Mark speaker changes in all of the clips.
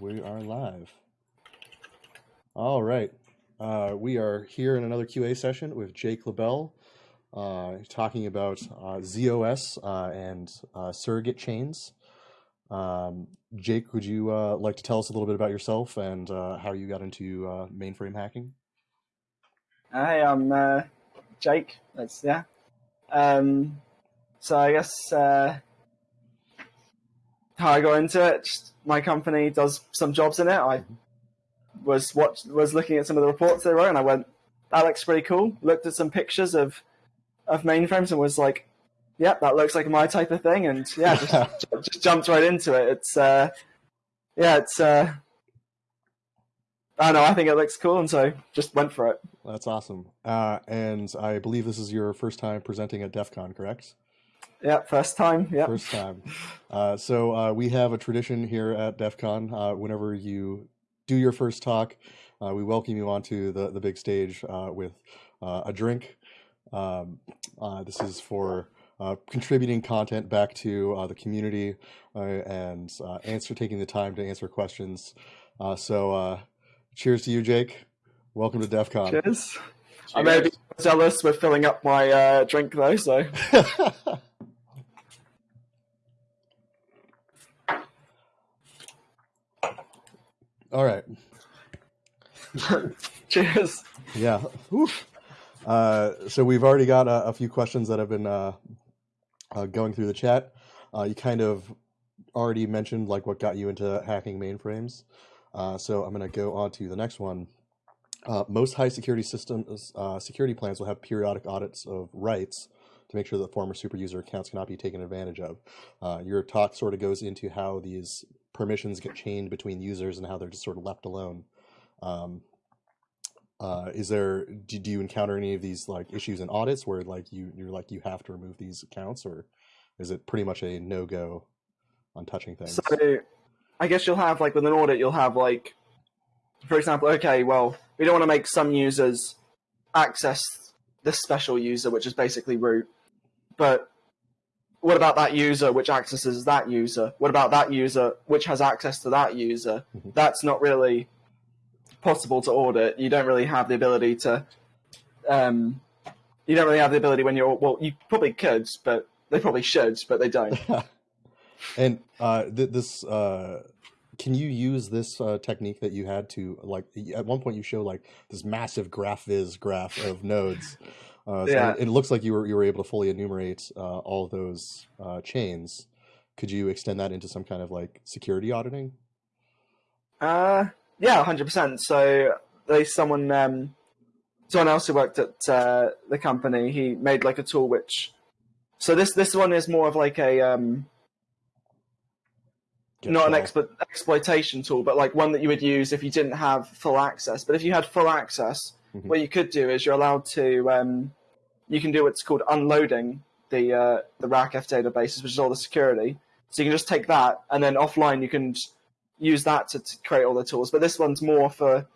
Speaker 1: We are live. All right. Uh, we are here in another QA session with Jake LaBelle, uh, talking about uh, ZOS uh, and uh, surrogate chains. Um, Jake, would you uh, like to tell us a little bit about yourself and how you got into mainframe hacking?
Speaker 2: Hi, I'm Jake. That's yeah. Um, so I guess how I got into it. Just, my company does some jobs in it. I was watch, was looking at some of the reports they wrote, and I went, "That looks pretty cool." Looked at some pictures of of mainframes and was like, "Yep, that looks like my type of thing." And yeah, just just jumped right into it. It's uh, yeah, it's uh, I don't know. I think it looks cool, and so just went for it.
Speaker 1: That's awesome. Uh, and I believe this is your first time presenting at DEF CON, correct?
Speaker 2: Yeah, first time. Yeah,
Speaker 1: first time. Uh, so uh, we have a tradition here at DEF CON. Uh, whenever you do your first talk, uh, we welcome you onto the the big stage uh, with uh, a drink. Um, this is for contributing content back to the community and answer taking the time to answer questions. so, cheers to you, Jake. Welcome to DEF CON.
Speaker 2: Cheers. Cheers. I may be jealous with filling up my drink though, so.
Speaker 1: All right.
Speaker 2: Cheers.
Speaker 1: Yeah. Uh, so we've already got a, a, few questions that have been uh, uh, going through the chat. Uh, you kind of already mentioned like what got you into hacking mainframes. Uh, so I'm going to go on to the next one. Uh, most high security systems security plans will have periodic audits of rights to make sure that former super user accounts cannot be taken advantage of. your talk sort of goes into how these permissions get chained between users and how they're just sort of left alone. Um, uh, is there do, do you encounter any of these like issues in audits where like you you're like you have to remove these accounts or is it pretty much a no go on touching things?
Speaker 2: So I guess you'll have like with an audit you'll have like for example, okay, well we don't want to make some users access this special user, which is basically root, but what about that user which accesses that user? What about that user which has access to that user? Mm-hmm. That's not really possible to audit. You don't really have the ability to. Um, you don't really have the ability when you're well. You probably could, but they probably should, but they don't.
Speaker 1: and uh, th- this, uh, can you use this uh, technique that you had to like? At one point, you show like this massive graph viz graph of nodes. Uh, so yeah. It looks like you were you were able to fully enumerate uh, all of those uh, chains. Could you extend that into some kind of like security auditing?
Speaker 2: Uh, yeah, hundred percent. So there's someone um, someone else who worked at uh, the company. He made like a tool which. So this this one is more of like a um, not an explo- exploitation tool, but like one that you would use if you didn't have full access. But if you had full access, Mm-hmm. What you could do is you're allowed to um, you can do what's called unloading the uh, the RACF databases, which is all the security. So you can just take that and then offline you can use that to, to create all the tools. But this one's more for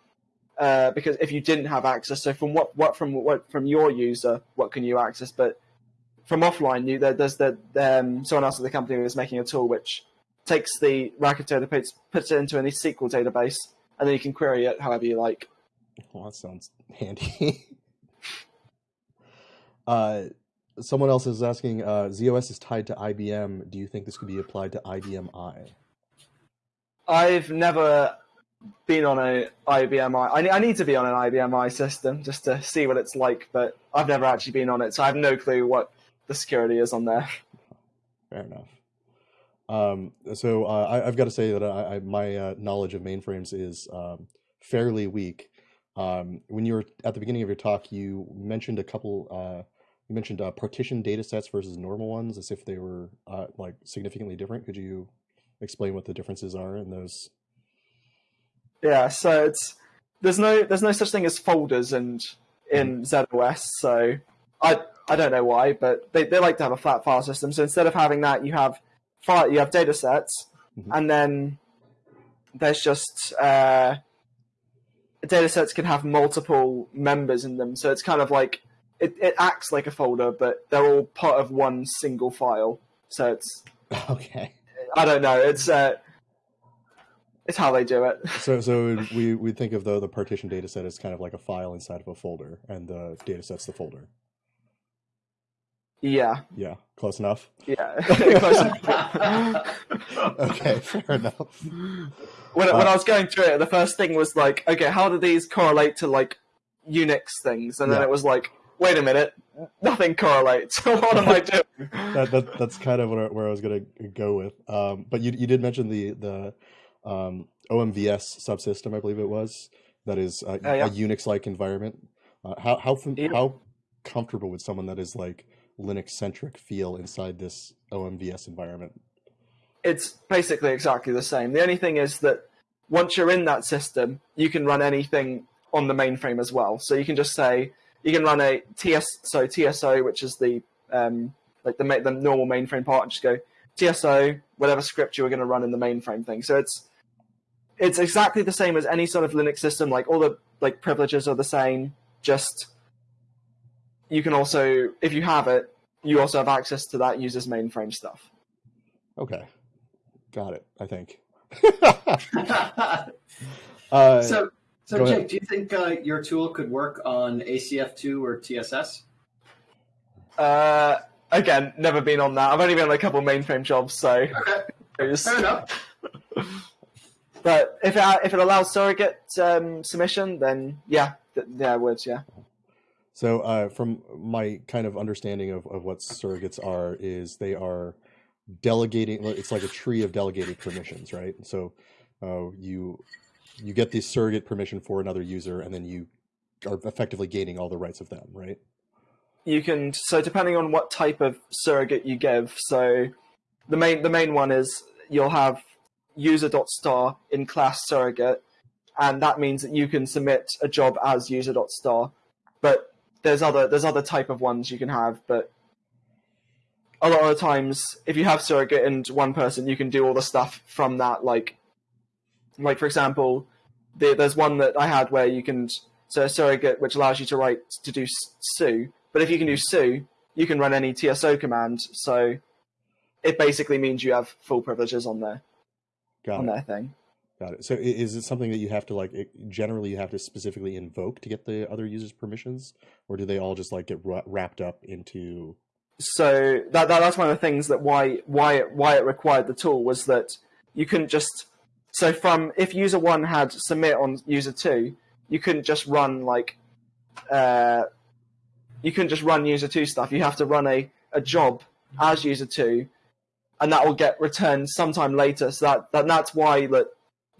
Speaker 2: uh, because if you didn't have access, so from what what from what from your user, what can you access? But from offline, you there, there's the um, someone else at the company is making a tool which takes the RACF database, puts it into any SQL database, and then you can query it however you like.
Speaker 1: Well, that sounds handy. uh, someone else is asking, uh, ZOS is tied to IBM. Do you think this could be applied to IBM i?
Speaker 2: I've never been on a IBM i. I, I need to be on an IBM i system just to see what it's like, but I've never actually been on it, so I have no clue what the security is on there.
Speaker 1: Fair enough. Um, so uh, I, have got to say that I, I, my uh, knowledge of mainframes is um, fairly weak. Um, when you were at the beginning of your talk, you mentioned a couple. Uh, you mentioned uh, partition data sets versus normal ones, as if they were uh, like significantly different. Could you explain what the differences are in those?
Speaker 2: Yeah, so it's there's no there's no such thing as folders and in mm-hmm. ZOS. So I I don't know why, but they, they like to have a flat file system. So instead of having that, you have file you have data sets, mm-hmm. and then there's just uh, data sets can have multiple members in them. So it's kind of like it, it acts like a folder, but they're all part of one single file. So it's
Speaker 1: okay.
Speaker 2: I don't know. It's uh, it's how they do it.
Speaker 1: So, so we we think of the the partition data set as kind of like a file inside of a folder, and the data set's the folder.
Speaker 2: Yeah.
Speaker 1: Yeah, close enough.
Speaker 2: Yeah.
Speaker 1: okay, fair enough.
Speaker 2: When when I was going through it, the first thing was like, okay, how do these correlate to like Unix things? And then
Speaker 1: Yeah.
Speaker 2: it was like, wait a minute, nothing correlates. what am I doing?
Speaker 1: that, that that's kind of where, where I was gonna go with. Um, but you you did mention the the um, OMVS subsystem, I believe it was, that is uh,
Speaker 2: Oh, yeah.
Speaker 1: a Unix like environment. Uh, how how
Speaker 2: Yep.
Speaker 1: how comfortable would someone that is like Linux centric feel inside this OMVS environment?
Speaker 2: It's basically exactly the same. The only thing is that once you're in that system, you can run anything on the mainframe as well. So you can just say you can run a TS so TSO, which is the um, like the the normal mainframe part, and just go TSO whatever script you were going to run in the mainframe thing. So it's it's exactly the same as any sort of Linux system. Like all the like privileges are the same. Just you can also, if you have it, you also have access to that user's mainframe stuff.
Speaker 1: Okay, got it. I think. uh,
Speaker 3: so, so Jake,
Speaker 1: ahead.
Speaker 3: do you think uh, your tool could work on ACF2 or TSS?
Speaker 2: Uh, again, never been on that. I've only been on a couple mainframe jobs, so.
Speaker 3: Okay, fair enough.
Speaker 2: But if it if it allows surrogate um, submission, then yeah, th- yeah, I would, yeah.
Speaker 1: So, uh, from my kind of understanding of, of what surrogates are, is they are delegating. It's like a tree of delegated permissions, right? So, uh, you you get the surrogate permission for another user, and then you are effectively gaining all the rights of them, right?
Speaker 2: You can so depending on what type of surrogate you give. So the main the main one is you'll have user.star in class surrogate, and that means that you can submit a job as user.star. But there's other there's other type of ones you can have, but a lot of times if you have surrogate and one person, you can do all the stuff from that. Like like for example, the, there's one that I had where you can so surrogate which allows you to write to do s- su, but if you can do su, you can run any TSO command. So it basically means you have full privileges on there
Speaker 1: Got
Speaker 2: on
Speaker 1: it.
Speaker 2: their thing.
Speaker 1: Got it. So, is it something that you have to like? Generally, you have to specifically invoke to get the other users' permissions, or do they all just like get wrapped up into?
Speaker 2: So that, that that's one of the things that why why it, why it required the tool was that you couldn't just so from if user one had submit on user two, you couldn't just run like uh, you couldn't just run user two stuff. You have to run a, a job as user two, and that will get returned sometime later. So that, that that's why that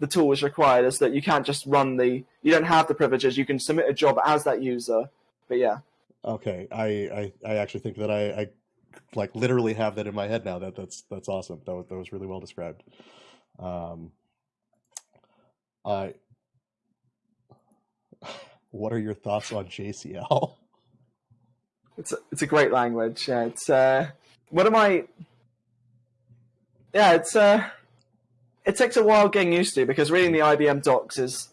Speaker 2: the tool was required is that you can't just run the you don't have the privileges. You can submit a job as that user. But yeah.
Speaker 1: Okay, I I, I actually think that I, I like literally have that in my head now. That that's that's awesome. That was, that was really well described. Um, I. What are your thoughts on JCL?
Speaker 2: It's a, it's a great language. Yeah, it's uh, what am I? Yeah, it's uh, it takes a while getting used to because reading the IBM docs is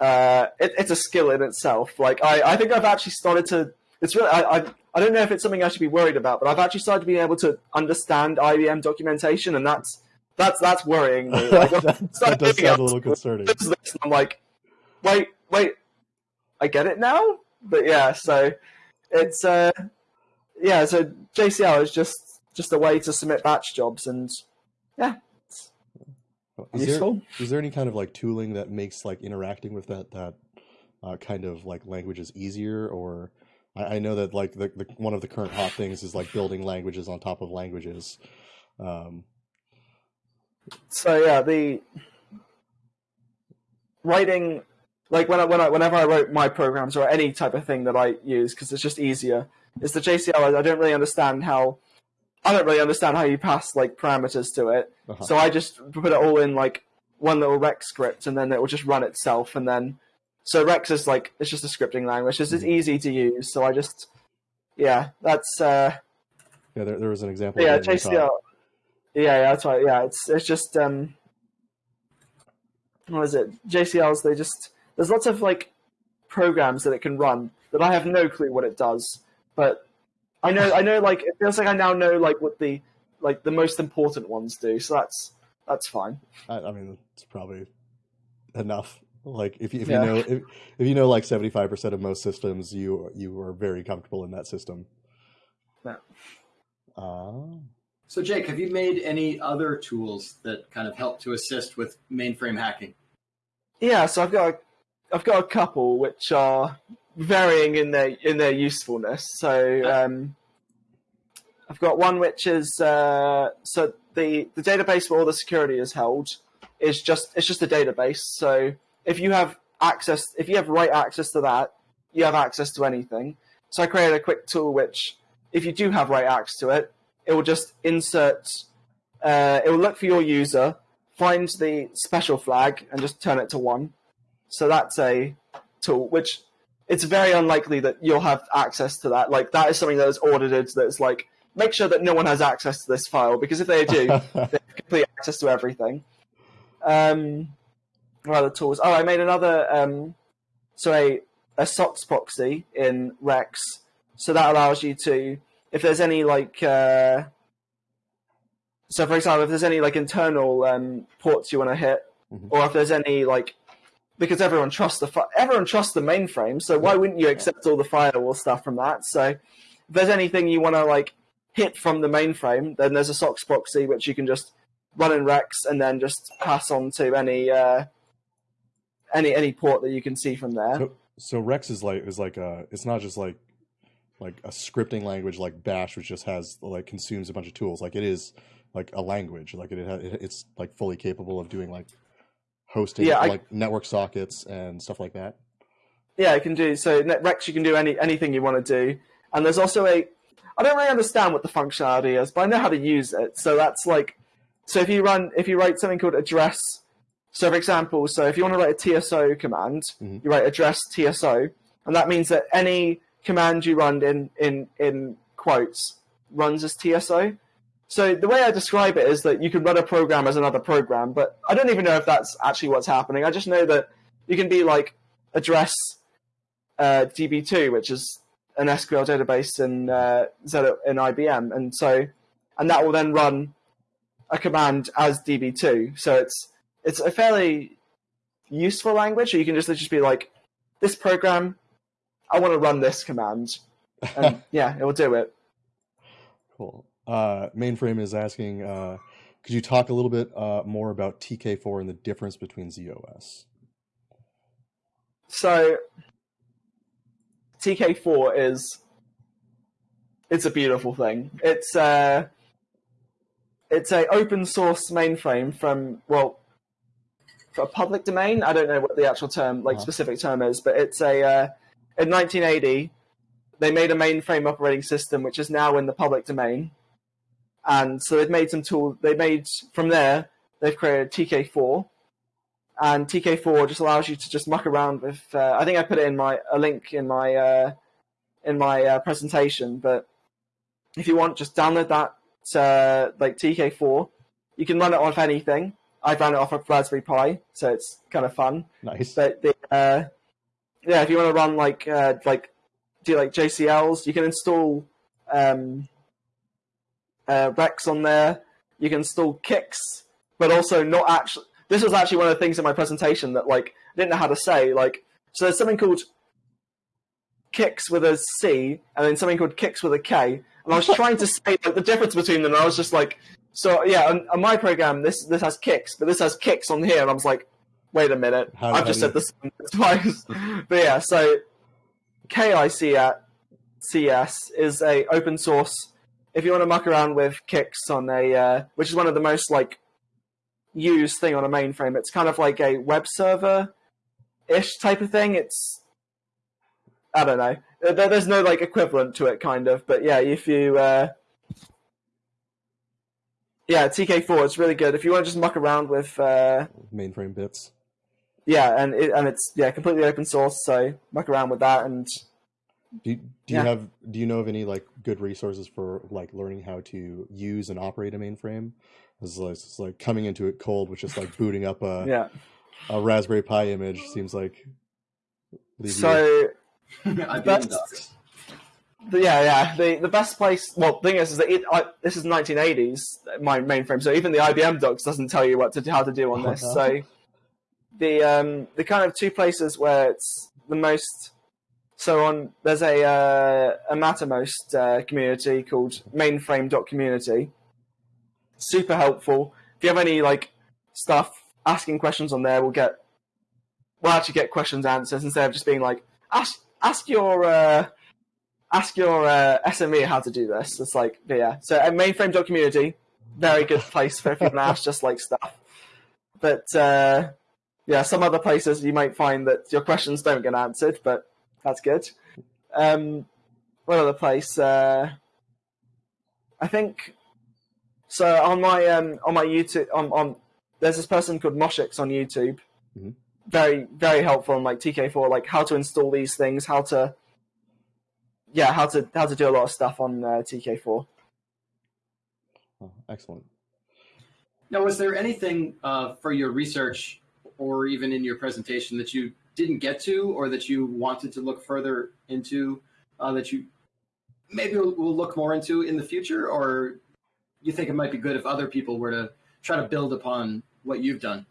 Speaker 2: uh, it, it's a skill in itself. Like I, I think I've actually started to. It's really I, I I don't know if it's something I should be worried about, but I've actually started being able to understand IBM documentation, and that's that's that's worrying me. Like,
Speaker 1: that, that does sound a little concerning.
Speaker 2: I'm like, wait, wait, I get it now. But yeah, so it's uh, yeah, so JCL is just just a way to submit batch jobs, and yeah,
Speaker 1: Is there,
Speaker 2: useful.
Speaker 1: is there any kind of like tooling that makes like interacting with that that uh, kind of like languages easier or I, I know that like the, the one of the current hot things is like building languages on top of languages um,
Speaker 2: So yeah, the writing like when I, when I, whenever I wrote my programs or any type of thing that I use because it's just easier. Is the JCL? I, don't really understand how. I don't really understand how you pass like parameters to it.
Speaker 1: uh-huh.
Speaker 2: So I just put it all in like one little Rex script, and then it will just run itself. And then, so Rex is like it's just a scripting language. It's just easy to use. So I just, yeah, that's uh,
Speaker 1: yeah there, there was an example
Speaker 2: yeah, JCL. Yeah, yeah, that's right. Yeah, it's it's just um, what is it? JCLs. They just there's lots of like programs that it can run that I have no clue what it does, but I know I know like it feels like I now know like what the like the most important ones do. So that's that's fine.
Speaker 1: I, I mean it's probably enough. Like if you, if
Speaker 2: Yeah.
Speaker 1: you know if, if you know like seventy five percent of most systems, you you are very comfortable in that system.
Speaker 2: Yeah.
Speaker 1: Ah,
Speaker 3: So, Jake, have you made any other tools that kind of help to assist with mainframe hacking?
Speaker 2: Yeah, so I've got a, I've got a couple which are varying in their in their usefulness. So um, I've got one which is uh, so the the database where all the security is held is just it's just a database. So if you have access, if you have write access to that, you have access to anything. So I created a quick tool which, if you do have right access to it, it will just insert. Uh, it will look for your user, find the special flag, and just turn it to one. So that's a tool which it's very unlikely that you'll have access to that. Like that is something that is audited. That's like make sure that no one has access to this file because if they do, they have complete access to everything. Um, other tools? Oh, I made another. Um, so a a SOX proxy in Rex. So that allows you to, if there's any like, uh, so for example, if there's any like internal um, ports you want to hit,
Speaker 1: Mhm.
Speaker 2: or if there's any like, because everyone trusts the fi- everyone trusts the mainframe, so why wouldn't you accept all the firewall stuff from that? So if there's anything you want to like hit from the mainframe, then there's a SOX proxy which you can just run in Rex and then just pass on to any uh, any any port that you can see from there.
Speaker 1: so, so Rex is like is like a it's not just like like a scripting language like Bash, which just has like consumes a bunch of tools. Like it is like a language. Like it, it it's like fully capable of doing like hosting
Speaker 2: Yeah, I-
Speaker 1: like network sockets and stuff like that.
Speaker 2: Yeah, it can do so. Net- Rex, you can do any anything you want to do, and there's also a. I don't really understand what the functionality is, but I know how to use it. So that's like, so if you run, if you write something called address. So for example, so if you want to write a TSO command,
Speaker 1: Mhm.
Speaker 2: you write address TSO, and that means that any command you run in in in quotes runs as TSO. So the way I describe it is that you can run a program as another program, but I don't even know if that's actually what's happening. I just know that you can be like address uh, DB2, which is an SQL database in uh, in IBM, and so and that will then run a command as DB2. So it's it's a fairly useful language. So you can just just be like, this program, I want to run this command, and yeah, it will do it.
Speaker 1: Cool. Uh, mainframe is asking, uh, could you talk a little bit uh, more about TK4 and the difference between ZOS?
Speaker 2: So TK4 is it's a beautiful thing. It's uh it's a open source mainframe from well a public domain. I don't know what the actual term like
Speaker 1: Uh-huh.
Speaker 2: specific term is, but it's a uh, in 1980 they made a mainframe operating system which is now in the public domain. And so they've made some tool they made from there they've created TK4 and TK4 just allows you to just muck around with. Uh, I think I put it in my a link in my uh, in my uh, presentation, but if you want, just download that uh, like TK4. You can run it off anything. I've run it off of Raspberry Pi, so it's kind of fun.
Speaker 1: Nice.
Speaker 2: But the, uh, yeah, if you want to run like uh, like do like JCLs, you can install um, uh, Rex on there. You can install Kicks, but also not actually. This was actually one of the things in my presentation that like I didn't know how to say. Like, so there's something called Kicks with a C, and then something called Kicks with a K, and I was trying to say like the difference between them. And I was just like, so yeah, on, on my program this this has kicks, but this has kicks on here, and I was like, wait a minute,
Speaker 1: How-
Speaker 2: I've just said this twice. but yeah, so KIC CS is a open source. If you want to muck around with kicks on a, uh, which is one of the most like used thing on a mainframe, it's kind of like a web server ish type of thing. It's I don't know. There, there's no like equivalent to it, kind of. But yeah, if you uh, yeah, TK4 it's really good. If you want to just muck around with uh,
Speaker 1: Mainframe bits.
Speaker 2: yeah, and it, and it's yeah completely open source, so muck around with that and
Speaker 1: Do you, do
Speaker 2: Yeah.
Speaker 1: you have do you know of any like good resources for like learning how to use and operate a mainframe? It's like, it's like coming into it cold, which is like booting up a,
Speaker 2: yeah.
Speaker 1: a Raspberry Pi image seems like. leave you-
Speaker 2: So
Speaker 3: IBM
Speaker 2: That's-
Speaker 3: docs.
Speaker 2: The- yeah, yeah. The the best place. Well, the thing is, is that it, I, this is 1980s, my mainframe. So even the IBM docs doesn't tell you what to how to do on this. So the um, the kind of two places where it's the most. So on there's a uh, a Mattermost uh, community called Mainframe.community. Super helpful. If you have any like stuff asking questions on there, we'll get we'll actually get questions answers instead of just being like ask ask your uh, ask your uh, SME how to do this. It's like yeah. So at Mainframe.community, very good place for if you ask just like stuff. But uh, yeah, some other places you might find that your questions don't get answered, but that's good. Um, what other place? Uh, I think so. On my um, on my YouTube, on, on there's this person called Moshix on YouTube.
Speaker 1: Mhm.
Speaker 2: Very very helpful on like TK4, like how to install these things, how to yeah, how to how to do a lot of stuff on uh, TK4.
Speaker 1: Oh, excellent.
Speaker 3: Now, was there anything uh, for your research or even in your presentation that you didn't get to or that you wanted to look further into uh, that you maybe will, will look more into in the future? Or you think it might be good if other people were to try to build upon what you've done?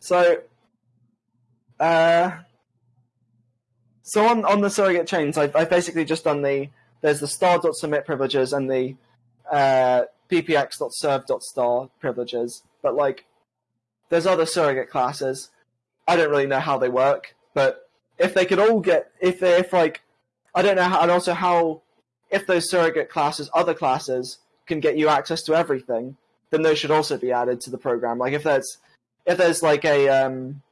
Speaker 2: So, uh, so on on the surrogate chains, I've, I've basically just done the there's the star.submit privileges and the uh, ppx.serve.star privileges, but like there's other surrogate classes. I don't really know how they work, but if they could all get if they if like I don't know how and also how if those surrogate classes other classes can get you access to everything, then those should also be added to the program. Like if there's if there's like a um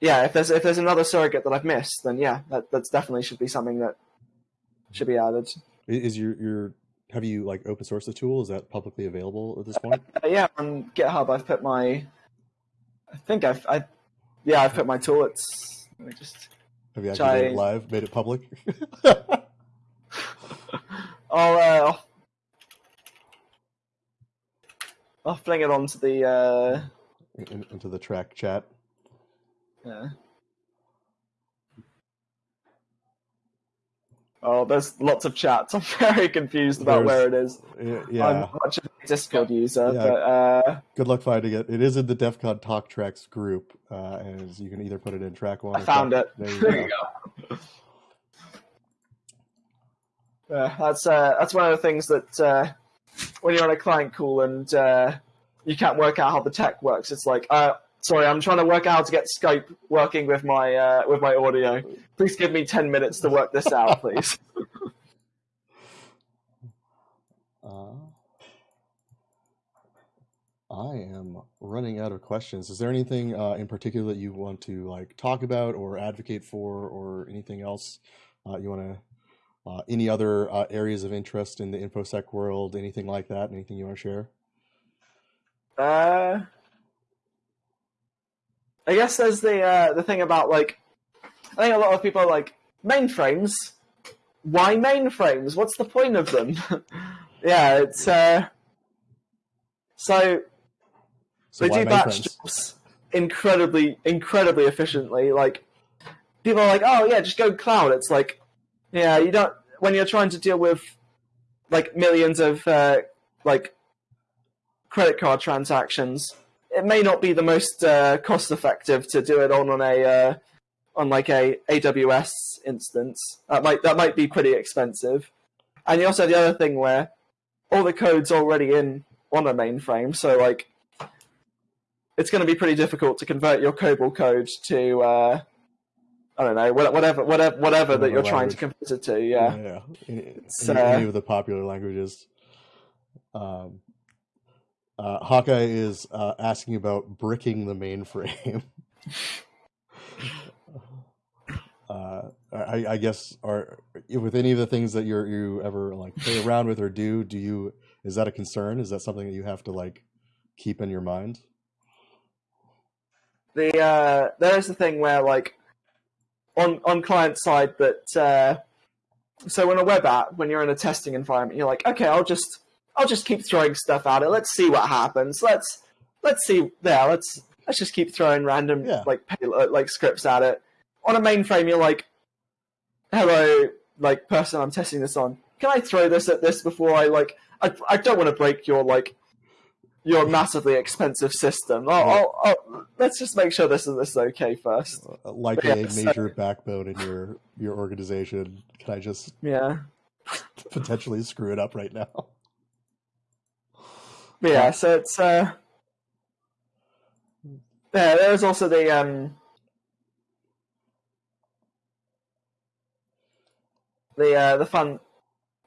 Speaker 2: yeah if there's if there's another surrogate that I've missed, then yeah that that's definitely should be something that should be added.
Speaker 1: Is your your have you like open source the tool? Is that publicly available at this point?
Speaker 2: Uh, yeah, on GitHub, I've put my. I think I've. I, yeah, I've put my tool. It's. Let me just.
Speaker 1: Have you actually made it live? Made it public?
Speaker 2: I'll. Uh, I'll, I'll fling it onto the. Uh,
Speaker 1: In, into the track chat.
Speaker 2: Yeah. Oh, there's lots of chats. I'm very confused about
Speaker 1: There's-
Speaker 2: where it is.
Speaker 1: Yeah,
Speaker 2: I'm much of a Discord user,
Speaker 1: Yeah.
Speaker 2: but uh,
Speaker 1: Good luck finding it. It is in the DEF CON Talk Tracks group, uh, and you can either put it in track one.
Speaker 2: I
Speaker 1: or
Speaker 2: found
Speaker 1: track-
Speaker 2: it.
Speaker 1: There you
Speaker 3: There you
Speaker 1: go.
Speaker 3: go.
Speaker 2: Yeah, that's uh, that's one of the things that uh, when you're on a client call and uh, you can't work out how the tech works, it's like, uh, sorry, I'm trying to work out how to get Skype working with my uh, with my audio. Please give me ten minutes to work this out, please.
Speaker 1: Uh, I am running out of questions. Is there anything uh, in particular that you want to like talk about or advocate for, or anything else uh, you want to? Uh, any other uh, areas of interest in the infosec world? Anything like that? Anything you want to share?
Speaker 2: Uh, I guess there's the uh, the thing about like, I think a lot of people are like mainframes. Why mainframes? What's the point of them? yeah, it's uh, so
Speaker 1: So
Speaker 2: they do batch jobs incredibly, incredibly efficiently. Like people are like, oh yeah, just go cloud. It's like, yeah, you don't when you're trying to deal with like millions of uh, like credit card transactions. It may not be the most uh, cost effective to do it on on a uh, on like a AWS instance. That might that might be pretty expensive. And you also have the other thing where all the code's already in on a mainframe, so like it's going to be pretty difficult to convert your COBOL code to uh, I don't know whatever whatever whatever that you're trying to convert it to. Yeah,
Speaker 1: yeah. Any,
Speaker 2: uh,
Speaker 1: any of the popular languages. Um, uh, Hawkeye is uh, asking about bricking the mainframe. uh, I, I guess are with any of the things that you're you ever like play around with or do. Do you is that a concern? Is that something that you have to like keep in your mind?
Speaker 2: the uh, there is the thing where like on on client side that uh, so in a web app when you're in a testing environment you're like okay I'll just I'll just keep throwing stuff at it let's see what happens let's let's see yeah let's let's just keep throwing random
Speaker 1: Yeah.
Speaker 2: like payload, like scripts at it on a mainframe you're like hello like person I'm testing this on can I throw this at this before I like I, I don't want to break your like your massively expensive system. Oh, oh, oh, let's just make sure this is this is okay first.
Speaker 1: Uh, Like
Speaker 2: Yeah,
Speaker 1: a
Speaker 2: so-
Speaker 1: major backbone in your your organization, can I just
Speaker 2: Yeah,
Speaker 1: potentially screw it up right now?
Speaker 2: But yeah. So it's uh, yeah. There's also the um, the uh, the fun,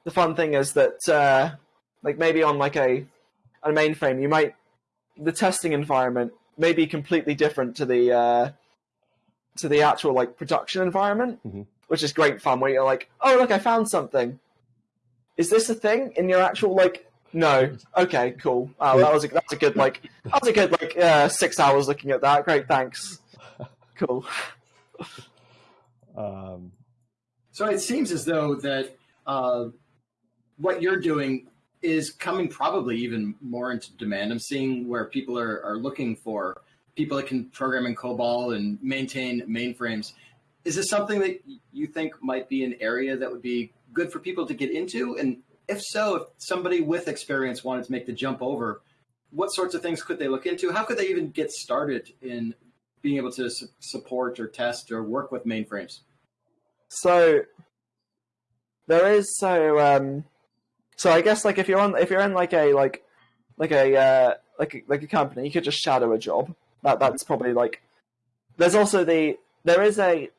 Speaker 2: the fun thing is that uh, like maybe on like a a mainframe, you might the testing environment may be completely different to the uh, to the actual like production environment,
Speaker 1: Mhm.
Speaker 2: which is great fun. Where you're like, oh look, I found something. Is this a thing in your actual like? No. Okay, cool. Oh, that was a, that was a good like that was a good like uh, six hours looking at that. Great, thanks. Cool.
Speaker 1: Um,
Speaker 3: So it seems as though that uh, what you're doing is coming probably even more into demand. I'm seeing where people are, are looking for people that can program in COBOL and maintain mainframes. Is this something that you think might be an area that would be good for people to get into? And if so, if somebody with experience wanted to make the jump over, what sorts of things could they look into? How could they even get started in being able to su- support or test or work with mainframes?
Speaker 2: So there is so um so I guess like if you're on if you're in like a like like a uh like a, like a company, you could just shadow a job. That that's probably like there's also the there is a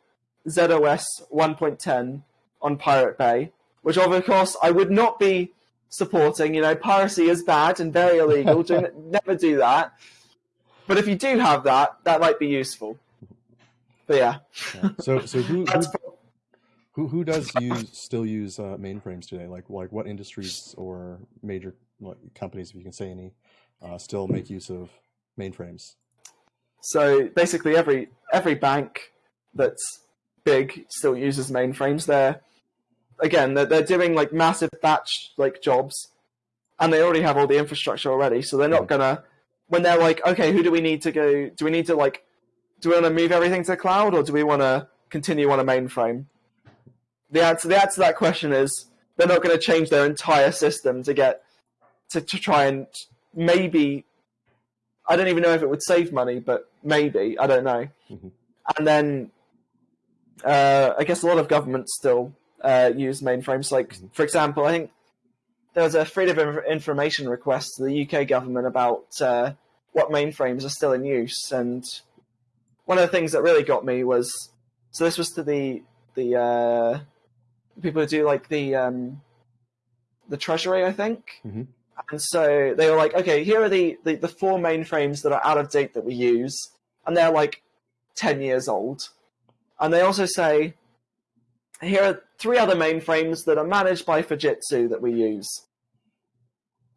Speaker 2: ZOS 1.10 on Pirate Bay, which of course I would not be supporting. You know, piracy is bad and very illegal. do never do that. But if you do have that, that might be useful. But yeah,
Speaker 1: yeah. So so who, who who who does use still use uh, mainframes today? Like like what industries or major like, companies, if you can say any, uh, still make use of mainframes?
Speaker 2: So basically, every every bank that's big still uses mainframes. They're again, they're, they're doing like massive batch like jobs, and they already have all the infrastructure already. So they're not gonna when they're like, okay, who do we need to go? Do we need to like, do we want to move everything to cloud, or do we want to continue on a mainframe? The answer the answer to that question is they're not going to change their entire system to get to, to try and maybe I don't even know if it would save money, but maybe I don't know.
Speaker 1: Mhm.
Speaker 2: And then uh, I guess a lot of governments still uh, use mainframes. Like for example, I think there was a freedom of information request to the UK government about uh, what mainframes are still in use, and one of the things that really got me was so this was to the the uh, people who do like the um, the treasury, I think.
Speaker 1: Mhm.
Speaker 2: And so they were like, okay, here are the, the, the four mainframes that are out of date that we use, and they're like 10 years old. And they also say, here are three other mainframes that are managed by Fujitsu that we use.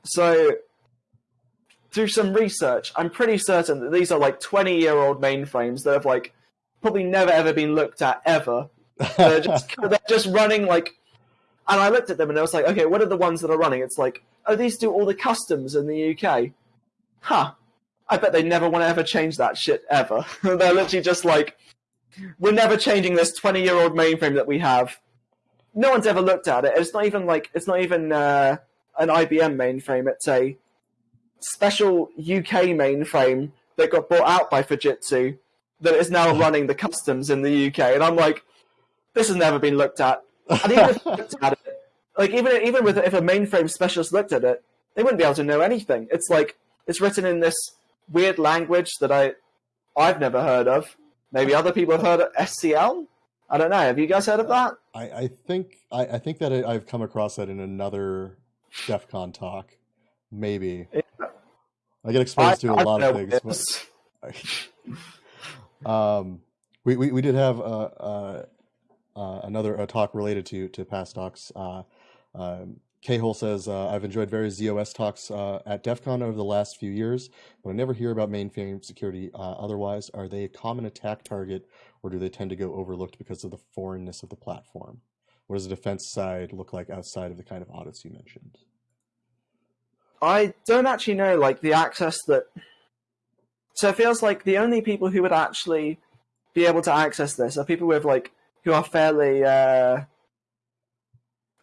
Speaker 2: So, through some research, I'm pretty certain that these are like 20 year old mainframes that have like probably never ever been looked at ever. They're just, they're just running like, and I looked at them and I was like, okay, what are the ones that are running? It's like, oh, these do all the customs in the UK. Huh. I bet they never want to ever change that shit ever. They're literally just like, we're never changing this 20 year old mainframe that we have. No one's ever looked at it. It's not even like, it's not even uh, an IBM mainframe. It's a special UK mainframe that got bought out by Fujitsu that is now running the customs in the UK. And I'm like, this has never been looked at. And even if looked at it, like even even with if a mainframe specialist looked at it, they wouldn't be able to know anything. It's like it's written in this weird language that I I've never heard of. Maybe other people have heard of SCL. I don't know. Have you guys heard of that?
Speaker 1: I, I think I, I think that I, I've come across that in another DEF CON talk. Maybe
Speaker 2: Yeah.
Speaker 1: I get exposed to a lot of things.
Speaker 2: what it is.
Speaker 1: but- um, we, we we did have uh, uh, uh, another a talk related to to past talks. Uh, um, Hole says uh, I've enjoyed various ZOS talks uh, at DEF CON over the last few years, but I never hear about mainframe security. Uh, otherwise, are they a common attack target, or do they tend to go overlooked because of the foreignness of the platform? What does the defense side look like outside of the kind of audits you mentioned?
Speaker 2: I don't actually know like the access that. So it feels like the only people who would actually be able to access this are people with like who are fairly uh,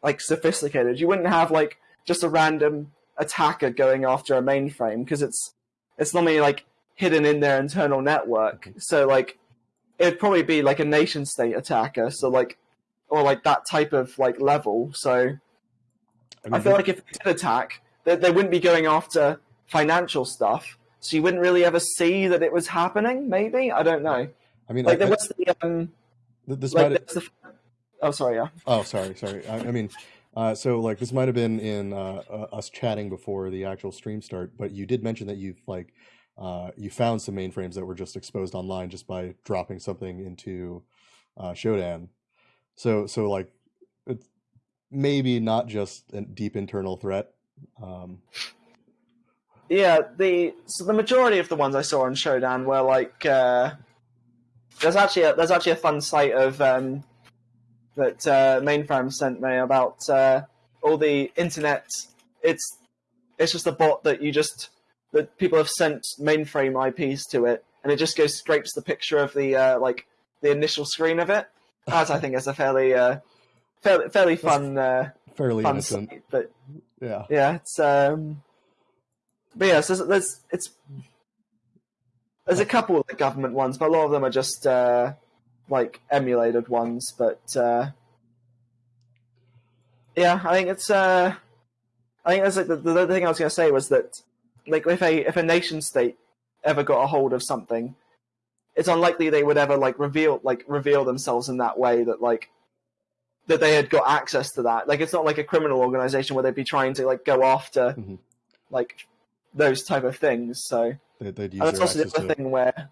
Speaker 2: like sophisticated. You wouldn't have like just a random attacker going after a mainframe because it's it's normally like hidden in their internal network. So like it'd probably be like a nation state attacker. So like or like that type of like level. So
Speaker 1: I,
Speaker 2: I
Speaker 1: mean,
Speaker 2: feel like if they did attack, they, they wouldn't be going after financial stuff. So you wouldn't really ever see that it was happening. Maybe I don't know.
Speaker 1: I mean,
Speaker 2: Like
Speaker 1: I-
Speaker 2: there
Speaker 1: I-
Speaker 2: was the um,
Speaker 1: th- this
Speaker 2: like there's the. Oh, sorry. Yeah.
Speaker 1: Oh, sorry, sorry. I, I mean, uh, so like this might have been in uh, uh, us chatting before the actual stream start, but you did mention that you've like uh, you found some mainframes that were just exposed online just by dropping something into uh, Shodan. So, so like it's maybe not just a deep internal threat. Um,
Speaker 2: Yeah, the so the majority of the ones I saw on Shodan were like uh, there's actually a, there's actually a fun site of um, that uh, Mainframe sent me about uh, all the internet. It's it's just a bot that you just that people have sent mainframe IPs to it, and it just goes scrapes the picture of the uh, like the initial screen of it. As I think is a fairly uh, fairly fairly fun uh,
Speaker 1: fairly
Speaker 2: fun
Speaker 1: innocent.
Speaker 2: site, but
Speaker 1: Yeah.
Speaker 2: yeah, it's um, but yeah, so there's, there's it's there's a couple of the government ones, but a lot of them are just uh, like emulated ones. But uh, yeah, I think it's uh, I think that's like the, the other thing I was going to say was that like if a if a nation state ever got a hold of something, it's unlikely they would ever like reveal like reveal themselves in that way that like that they had got access to that. Like it's not like a criminal organization where they'd be trying to like go after
Speaker 1: Mhm.
Speaker 2: like those type of things. So
Speaker 1: They, they'd use
Speaker 2: and that's also the other thing where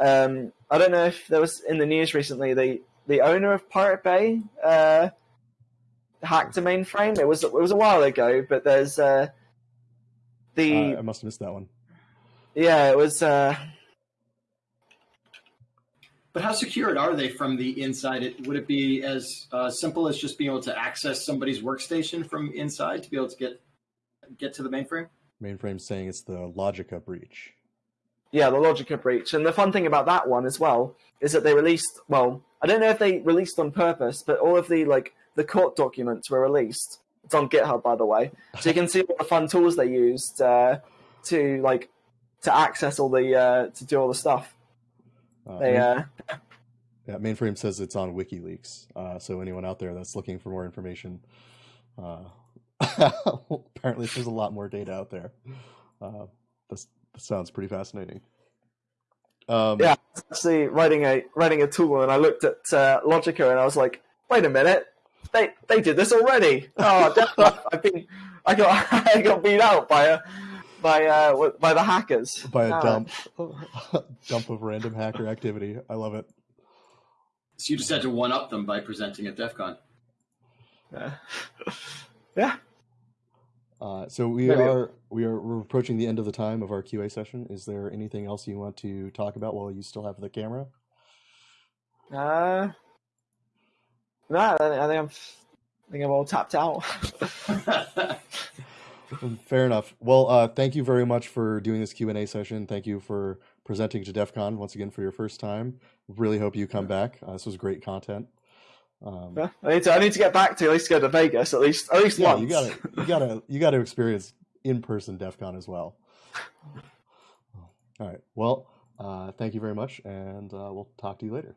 Speaker 2: um, I don't know if there was in the news recently the the owner of Pirate Bay uh, hacked a mainframe. It was it was a while ago, but there's uh, the
Speaker 1: Uh, I must have missed that one.
Speaker 2: yeah it was uh,
Speaker 3: But how secured are they from the inside? It, would it be as uh, simple as just being able to access somebody's workstation from inside to be able to get get to the mainframe?
Speaker 1: Mainframe saying it's the Logica breach.
Speaker 2: Yeah the Logica breach. And the fun thing about that one as well is that they released well I don't know if they released on purpose, but all of the like the court documents were released. It's on GitHub by the way, so you can see all the fun tools they used uh, to like to access all the uh, to do all the stuff.
Speaker 1: Uh,
Speaker 2: They uh,
Speaker 1: yeah, Mainframe says it's on WikiLeaks. Uh, so anyone out there that's looking for more information, uh, apparently there's a lot more data out there. Uh, this sounds pretty fascinating. Um,
Speaker 2: Yeah. actually writing a writing a tool, and I looked at uh, Logica, and I was like, wait a minute, they they did this already. Oh, damn, I've been I got I got beat out by a by uh by the hackers
Speaker 1: by a
Speaker 2: Ah.
Speaker 1: dump, dump of random hacker activity. I love it.
Speaker 3: So you just had to one up them by presenting at DEF CON.
Speaker 2: Yeah. yeah.
Speaker 1: Uh, so we
Speaker 2: Maybe-
Speaker 1: are we are we're approaching the end of the time of our QA session. Is there anything else you want to talk about while you still have the camera?
Speaker 2: Uh, no, I think I think I'm I think I'm all tapped out.
Speaker 1: Fair enough. Well, uh, thank you very much for doing this Q and A session. Thank you for presenting to DEF CON once again for your first time. Really hope you come back. Uh, this was great content. Um,
Speaker 2: Yeah, I need to I need to get back to at least go to Vegas at least at least
Speaker 1: yeah,
Speaker 2: once.
Speaker 1: you gotta you gotta you gotta experience in person DEF CON as well. All right. Well, uh, thank you very much, and uh, we'll talk to you later.